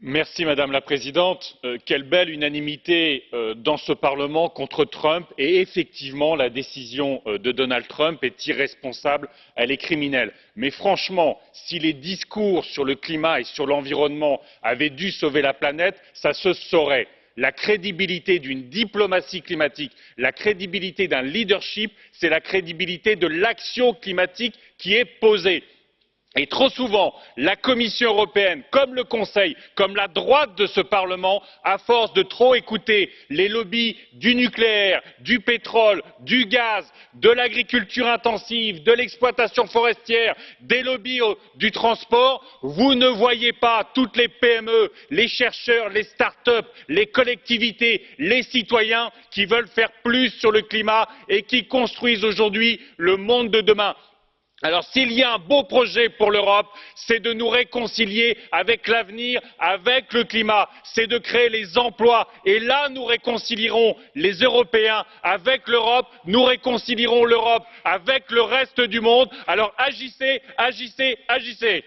Madame la Présidente, quelle belle unanimité dans ce Parlement contre Trump. Et effectivement la décision de Donald Trump est irresponsable, elle est criminelle. Mais franchement, si les discours sur le climat et sur l'environnement avaient dû sauver la planète, ça se saurait. La crédibilité d'une diplomatie climatique la crédibilité d'un leadership c'est la crédibilité de l'action climatique qui est posée et trop souvent la commission européenne comme le conseil comme la droite de ce parlement à force de trop écouter les lobbies du nucléaire du pétrole du gaz de l'agriculture intensive de l'exploitation forestière des lobbies du transport vous ne voyez pas toutes les pme les chercheurs les start up les collectivités les citoyens qui veulent faire plus sur le climat et qui construisent aujourd'hui le monde de demain alors s'il y a un beau projet pour l'europe c'est de nous réconcilier avec l'avenir avec le climat. C'est de créer les emplois. Et là nous réconcilierons les européens avec l'europe. Nous réconcilierons l'europe avec le reste du monde. Alors agissez agissez agissez!